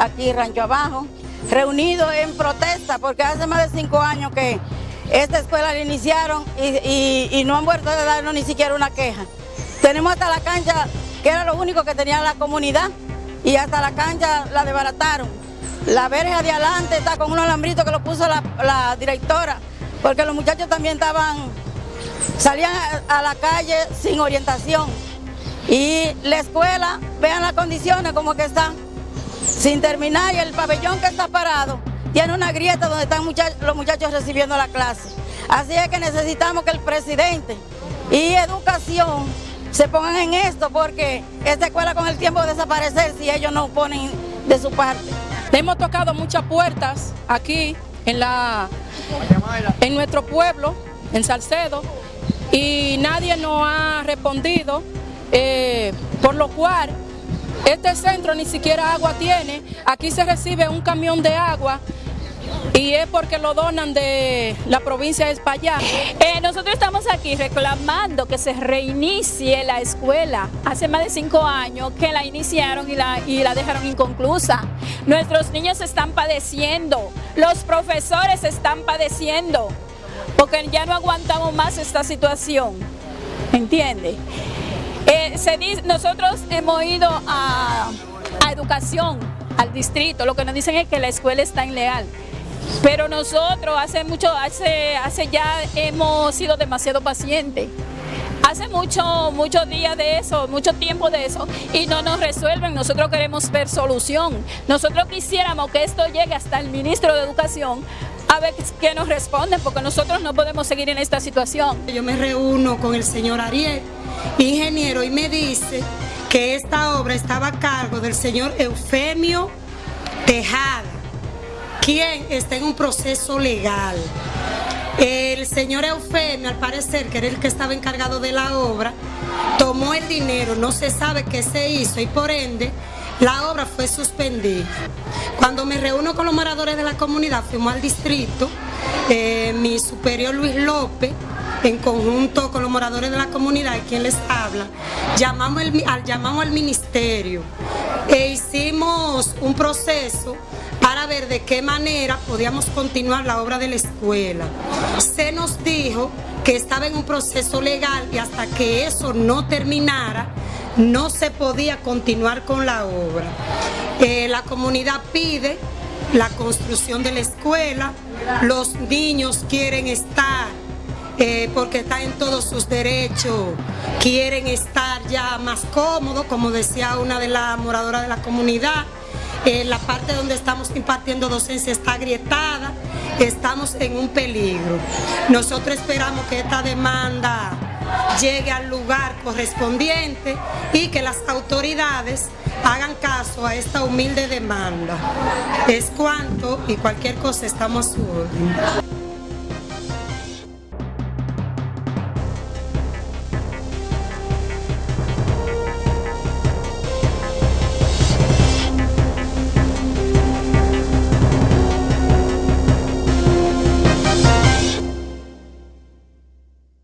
aquí Rancho Abajo, reunidos en protesta porque hace más de cinco años que esta escuela la iniciaron y, no han vuelto a darnos ni siquiera una queja. Tenemos hasta la cancha, que era lo único que tenía la comunidad, y hasta la cancha la desbarataron. La verja de adelante está con un alambrito que lo puso la, directora, porque los muchachos también estaban, salían a la calle sin orientación. Y la escuela, vean las condiciones como que están, sin terminar, y el pabellón que está parado, tiene una grieta donde están los muchachos recibiendo la clase. Así es que necesitamos que el presidente y educación se pongan en esto porque esta escuela con el tiempo de desaparecer si ellos no ponen de su parte. Hemos tocado muchas puertas aquí en, la, en nuestro pueblo, en Salcedo, y nadie nos ha respondido, eh, por lo cual este centro ni siquiera agua tiene, aquí se recibe un camión de agua y es porque lo donan de la provincia de España. Eh, nosotros estamos aquí reclamando que se reinicie la escuela. Hace más de cinco años que la iniciaron y la, y la dejaron inconclusa. Nuestros niños están padeciendo, los profesores están padeciendo, porque ya no aguantamos más esta situación. ¿Entiende? Eh, nosotros hemos ido a, educación, al distrito, lo que nos dicen es que la escuela está ilegal. Pero nosotros hace mucho, hace, ya hemos sido demasiado pacientes. Hace mucho, muchos días de eso, mucho tiempo de eso y no nos resuelven. Nosotros queremos ver solución. Nosotros quisiéramos que esto llegue hasta el ministro de Educación a ver qué nos responden porque nosotros no podemos seguir en esta situación. Yo me reúno con el señor Ariel, ingeniero, y me dice que esta obra estaba a cargo del señor Eufemio Tejada quien está en un proceso legal. El señor Eufemio, al parecer, que era el que estaba encargado de la obra, tomó el dinero, no se sabe qué se hizo y por ende la obra fue suspendida. Cuando me reúno con los moradores de la comunidad, fuimos al distrito, eh, mi superior Luis López, en conjunto con los moradores de la comunidad, quien les habla, llamamos, al, llamamos al ministerio e hicimos un proceso para ver de qué manera podíamos continuar la obra de la escuela. Se nos dijo que estaba en un proceso legal y hasta que eso no terminara, no se podía continuar con la obra. Eh, la comunidad pide la construcción de la escuela, los niños quieren estar eh, porque están en todos sus derechos, quieren estar ya más cómodos, como decía una de las moradoras de la comunidad, la parte donde estamos impartiendo docencia está agrietada, estamos en un peligro. Nosotros esperamos que esta demanda llegue al lugar correspondiente y que las autoridades hagan caso a esta humilde demanda. Es cuanto y cualquier cosa estamos su